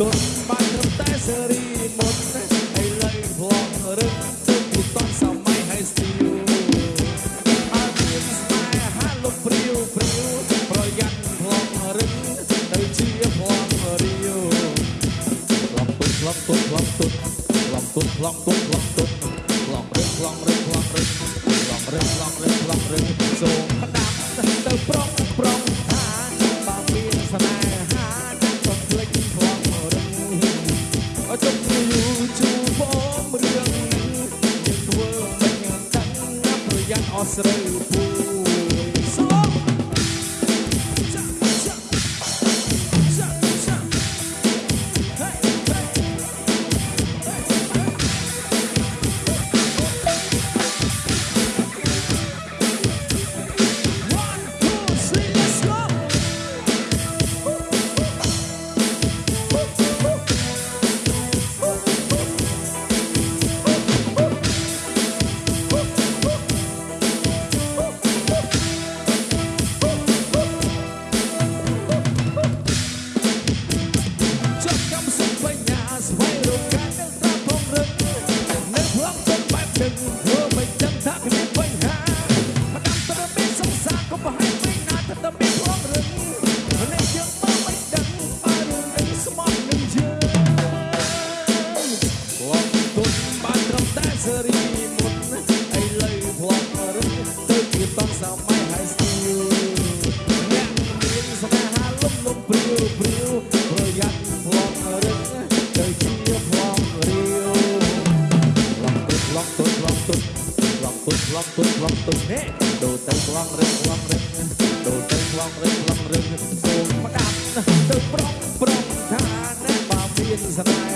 ទុនបានត្រឹមតែសេរីមុនណាឥឡូវផ្លង់រឹងទុនទូទាត់សម័យហើយស្ទីលអត់មានស្នេហាលោកព្រាវព្រាវប្រយ័ត្នផ្លង់រឹងទៅជាផ្លង់រាវផ្លង់ទុនផ្លង់ទុនផ្លង់ទុនផ្លង់ទុនផ្លង់ទុនផ្លង់ទុនផ្លង់រឹងផ្លង់រឹងផ្លង់រឹងផ្លង់រឹងផ្លង់រឹងផ្លង់រឹងសូមផ្ដាប់ទៅប្រុងប្រុង nosso ទៅខ្វងរឹងខ្វងរឹងចូលទៅខ្វងរឹងខ្វងរឹងចូលមកដាក់ទៅប្រុងប្រុងថាណាបើមានស្នេហ៍